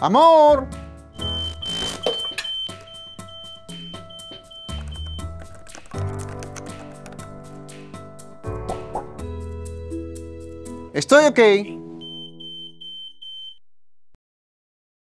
¡Amor! Estoy ok.